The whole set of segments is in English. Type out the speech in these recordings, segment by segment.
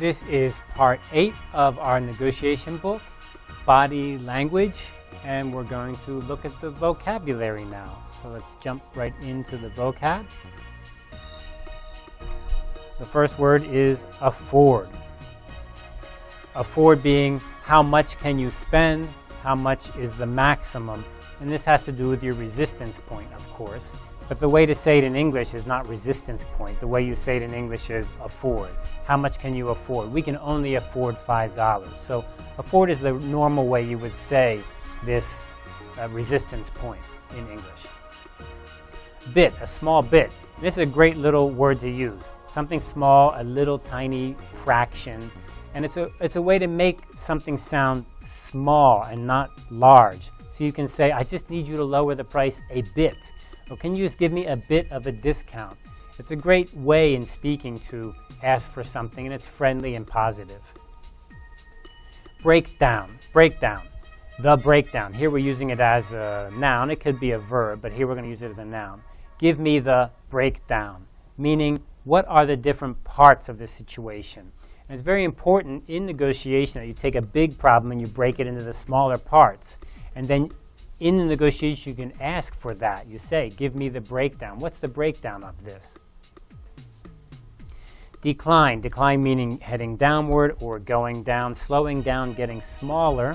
This is part eight of our negotiation book, Body Language, and we're going to look at the vocabulary now. So let's jump right into the vocab. The first word is afford. Afford being how much can you spend, how much is the maximum, and this has to do with your resistance point, of course. But the way to say it in English is not resistance point. The way you say it in English is afford. How much can you afford? We can only afford $5. So afford is the normal way you would say this uh, resistance point in English. Bit, a small bit. This is a great little word to use. Something small, a little tiny fraction. And it's a, it's a way to make something sound small and not large. So you can say, I just need you to lower the price a bit. Can you just give me a bit of a discount? It's a great way in speaking to ask for something, and it's friendly and positive. Breakdown, breakdown, the breakdown. Here we're using it as a noun. It could be a verb, but here we're going to use it as a noun. Give me the breakdown, meaning what are the different parts of the situation? And it's very important in negotiation that you take a big problem and you break it into the smaller parts. And then in the negotiation, you can ask for that. You say, give me the breakdown. What's the breakdown of this? Decline, decline meaning heading downward or going down, slowing down, getting smaller.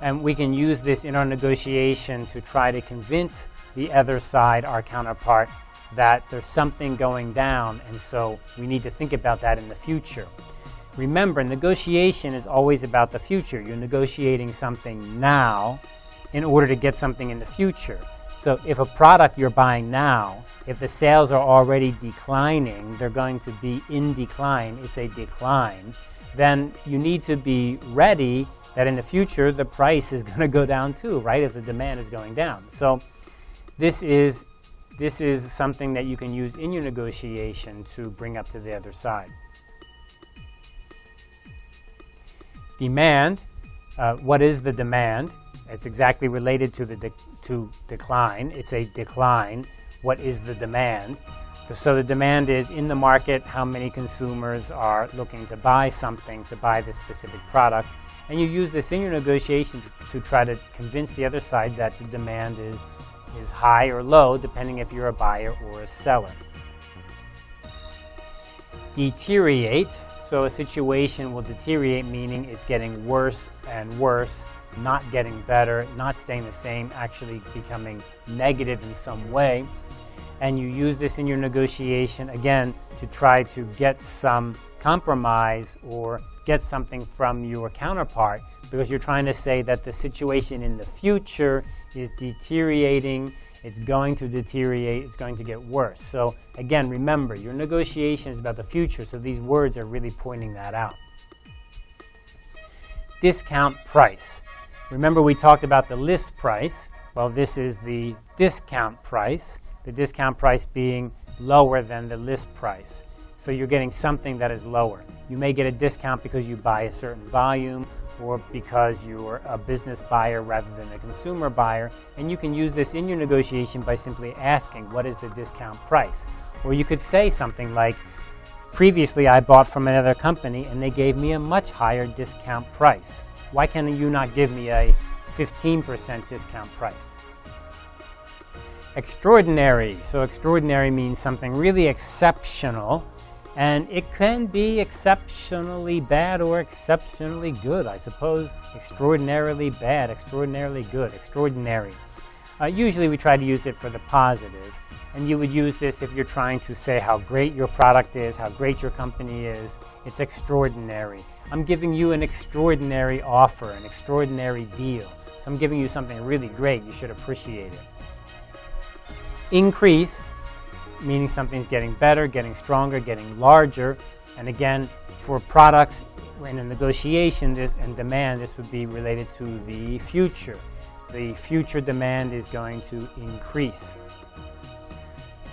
And we can use this in our negotiation to try to convince the other side, our counterpart, that there's something going down, and so we need to think about that in the future. Remember, negotiation is always about the future. You're negotiating something now in order to get something in the future. So if a product you're buying now, if the sales are already declining, they're going to be in decline, it's a decline, then you need to be ready that in the future the price is going to go down too, right, if the demand is going down. So this is, this is something that you can use in your negotiation to bring up to the other side. Demand, uh, what is the demand? It's exactly related to the de to decline. It's a decline. What is the demand? So the demand is in the market, how many consumers are looking to buy something, to buy this specific product. And you use this in your negotiation to, to try to convince the other side that the demand is, is high or low, depending if you're a buyer or a seller. Deteriorate. So a situation will deteriorate, meaning it's getting worse and worse not getting better, not staying the same, actually becoming negative in some way. And you use this in your negotiation, again, to try to get some compromise or get something from your counterpart because you're trying to say that the situation in the future is deteriorating, it's going to deteriorate, it's going to get worse. So again, remember, your negotiation is about the future, so these words are really pointing that out. Discount price. Remember we talked about the list price. Well, this is the discount price, the discount price being lower than the list price. So you're getting something that is lower. You may get a discount because you buy a certain volume or because you're a business buyer rather than a consumer buyer. And you can use this in your negotiation by simply asking, what is the discount price? Or you could say something like, previously I bought from another company and they gave me a much higher discount price. Why can you not give me a 15% discount price? Extraordinary. So extraordinary means something really exceptional. And it can be exceptionally bad or exceptionally good. I suppose extraordinarily bad, extraordinarily good, extraordinary. Uh, usually we try to use it for the positive. And you would use this if you're trying to say how great your product is, how great your company is. It's extraordinary. I'm giving you an extraordinary offer, an extraordinary deal. So I'm giving you something really great. You should appreciate it. Increase, meaning something's getting better, getting stronger, getting larger. And again, for products in a negotiation and demand, this would be related to the future. The future demand is going to increase.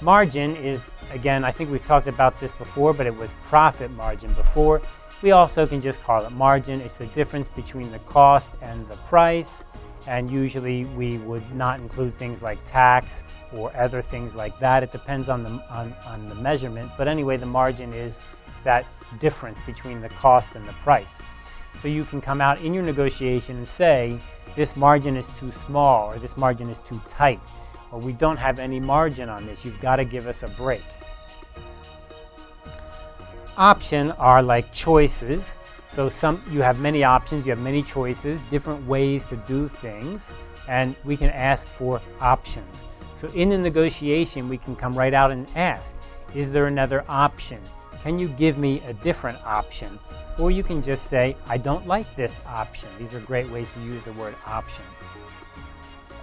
Margin is, again, I think we've talked about this before, but it was profit margin before. We also can just call it margin. It's the difference between the cost and the price. And usually we would not include things like tax or other things like that. It depends on the, on, on the measurement. But anyway, the margin is that difference between the cost and the price. So you can come out in your negotiation and say, this margin is too small or this margin is too tight or we don't have any margin on this. You've got to give us a break. Option are like choices. So some you have many options, you have many choices, different ways to do things, and we can ask for options. So in the negotiation, we can come right out and ask, is there another option? Can you give me a different option? Or you can just say, I don't like this option. These are great ways to use the word option.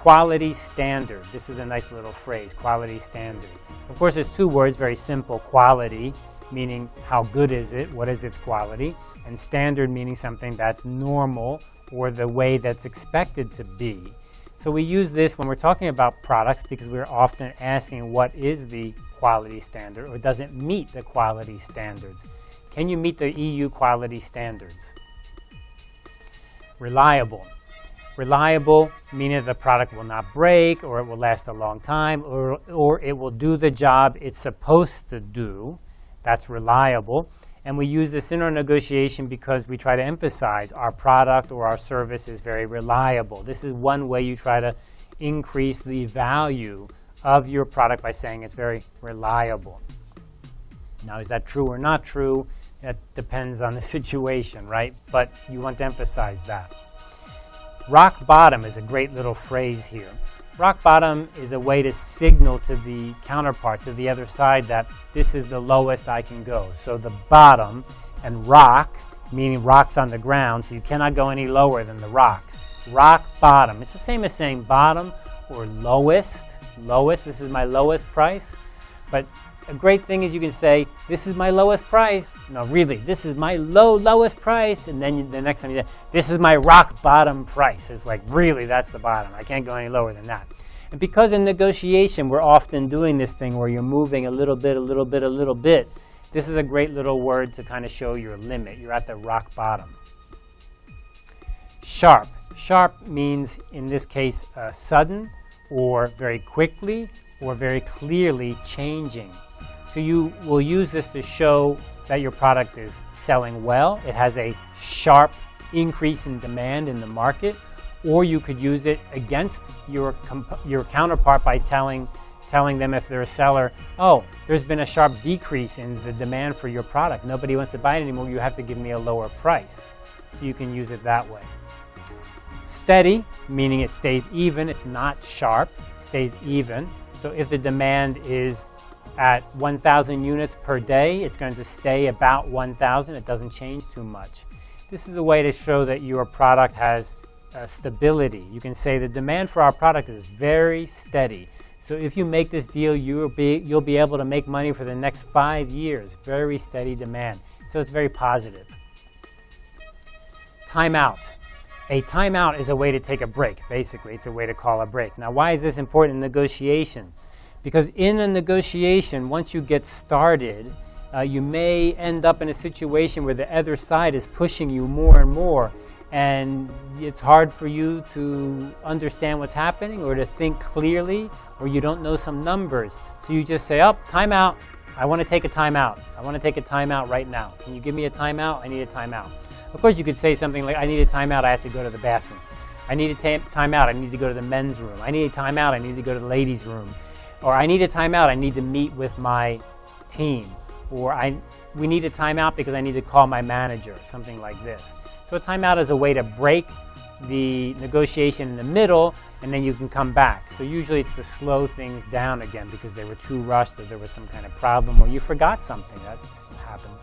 Quality standard. This is a nice little phrase, quality standard. Of course, there's two words, very simple. Quality, meaning how good is it, what is its quality, and standard meaning something that's normal or the way that's expected to be. So we use this when we're talking about products because we're often asking what is the quality standard or does it meet the quality standards? Can you meet the EU quality standards? Reliable. Reliable, meaning the product will not break or it will last a long time or, or it will do the job it's supposed to do. That's reliable. And we use this in our negotiation because we try to emphasize our product or our service is very reliable. This is one way you try to increase the value of your product by saying it's very reliable. Now, is that true or not true? That depends on the situation, right? But you want to emphasize that. Rock bottom is a great little phrase here. Rock bottom is a way to signal to the counterpart, to the other side, that this is the lowest I can go. So the bottom and rock, meaning rocks on the ground, so you cannot go any lower than the rocks. Rock bottom. It's the same as saying bottom or lowest lowest. This is my lowest price. But a great thing is you can say, this is my lowest price. No, really, this is my low, lowest price. And then you, the next time you say, this is my rock bottom price. It's like, really, that's the bottom. I can't go any lower than that. And because in negotiation, we're often doing this thing where you're moving a little bit, a little bit, a little bit, this is a great little word to kind of show your limit. You're at the rock bottom. Sharp. Sharp means, in this case, uh, sudden, or very quickly or very clearly changing. So you will use this to show that your product is selling well. It has a sharp increase in demand in the market, or you could use it against your, your counterpart by telling, telling them if they're a seller, oh, there's been a sharp decrease in the demand for your product. Nobody wants to buy it anymore. You have to give me a lower price. So you can use it that way. Steady, meaning it stays even, it's not sharp, stays even. So if the demand is at 1,000 units per day, it's going to stay about 1,000. It doesn't change too much. This is a way to show that your product has uh, stability. You can say the demand for our product is very steady. So if you make this deal, you'll be, you'll be able to make money for the next five years. Very steady demand. So it's very positive. Timeout. A timeout is a way to take a break, basically. It's a way to call a break. Now, why is this important in negotiation? Because in a negotiation, once you get started, uh, you may end up in a situation where the other side is pushing you more and more, and it's hard for you to understand what's happening or to think clearly, or you don't know some numbers. So you just say, oh, timeout. I want to take a timeout. I want to take a timeout right now. Can you give me a timeout? I need a timeout. Of course, you could say something like, I need a timeout, I have to go to the bathroom. I need a timeout, I need to go to the men's room. I need a timeout, I need to go to the ladies' room. Or I need a timeout, I need to meet with my team. Or I, we need a timeout because I need to call my manager, something like this. So a timeout is a way to break the negotiation in the middle and then you can come back. So usually it's to slow things down again because they were too rushed or there was some kind of problem or you forgot something. That happens.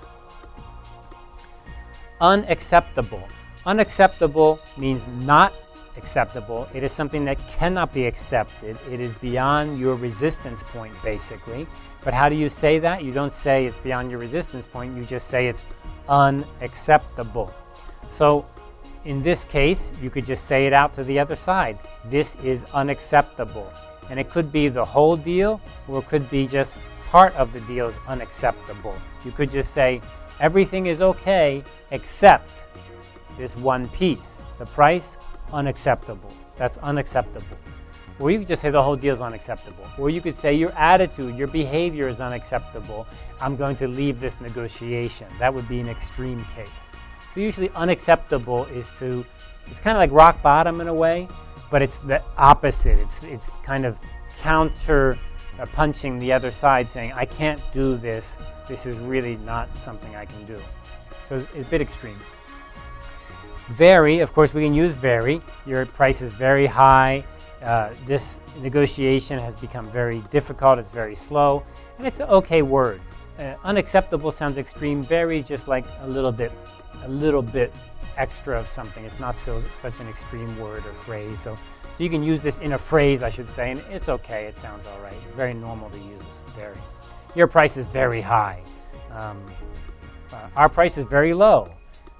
Unacceptable. Unacceptable means not acceptable. It is something that cannot be accepted. It is beyond your resistance point, basically. But how do you say that? You don't say it's beyond your resistance point. You just say it's unacceptable. So in this case, you could just say it out to the other side. This is unacceptable. And it could be the whole deal, or it could be just part of the deal is unacceptable. You could just say, Everything is okay except this one piece. The price, unacceptable. That's unacceptable. Or you could just say the whole deal is unacceptable. Or you could say your attitude, your behavior is unacceptable. I'm going to leave this negotiation. That would be an extreme case. So usually unacceptable is to, it's kind of like rock bottom in a way, but it's the opposite. It's, it's kind of counter uh, punching the other side saying, I can't do this. This is really not something I can do. So it's, it's a bit extreme. Very, of course, we can use very. Your price is very high. Uh, this negotiation has become very difficult. It's very slow, and it's an okay word. Uh, unacceptable sounds extreme. Very is just like a little bit, a little bit extra of something. It's not so such an extreme word or phrase. So, so you can use this in a phrase, I should say, and it's okay. It sounds all right. Very normal to use. Very. Your price is very high. Um, uh, our price is very low.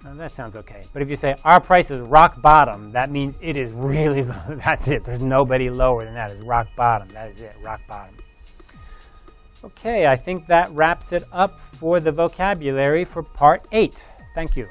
That sounds okay. But if you say our price is rock bottom, that means it is really low. That's it. There's nobody lower than that. Is rock bottom. That is it. Rock bottom. Okay, I think that wraps it up for the vocabulary for part eight. Thank you.